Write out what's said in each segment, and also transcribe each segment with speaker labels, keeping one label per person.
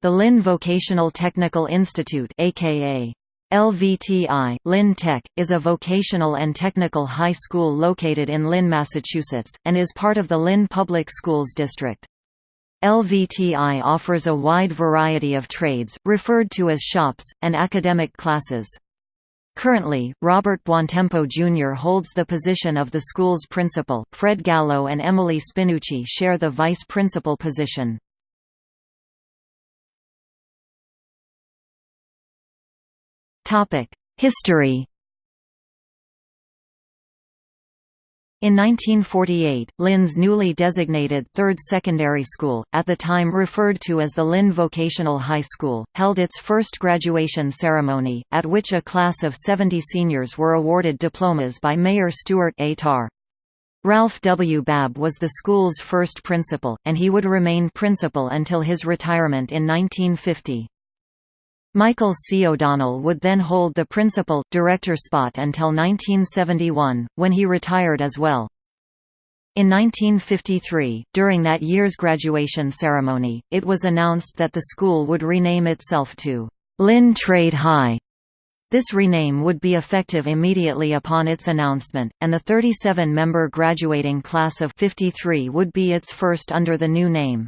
Speaker 1: The Lynn Vocational Technical Institute aka LVTI, Lynn Tech, is a vocational and technical high school located in Lynn, Massachusetts, and is part of the Lynn Public Schools district. LVTI offers a wide variety of trades, referred to as shops, and academic classes. Currently, Robert Buontempo Jr. holds the position of the school's principal, Fred Gallo and Emily Spinucci share the vice principal position. History In 1948, Lynn's newly designated Third Secondary School, at the time referred to as the Lynn Vocational High School, held its first graduation ceremony, at which a class of 70 seniors were awarded diplomas by Mayor Stuart A. Tarr. Ralph W. Babb was the school's first principal, and he would remain principal until his retirement in 1950. Michael C. O'Donnell would then hold the principal, director spot until 1971, when he retired as well. In 1953, during that year's graduation ceremony, it was announced that the school would rename itself to Lynn Trade High. This rename would be effective immediately upon its announcement, and the 37-member graduating class of 53 would be its first under the new name.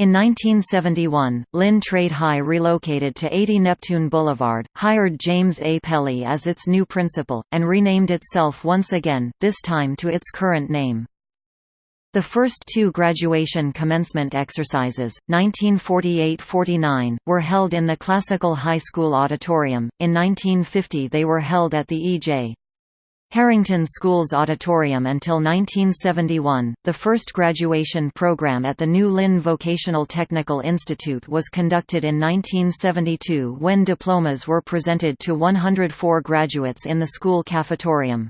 Speaker 1: In 1971, Lynn Trade High relocated to 80 Neptune Boulevard, hired James A. Pelly as its new principal, and renamed itself once again, this time to its current name. The first two graduation commencement exercises, 1948–49, were held in the Classical High School Auditorium, in 1950 they were held at the E.J. Harrington School's auditorium until 1971. The first graduation program at the New Lynn Vocational Technical Institute was conducted in 1972 when diplomas were presented to 104 graduates in the school cafetorium.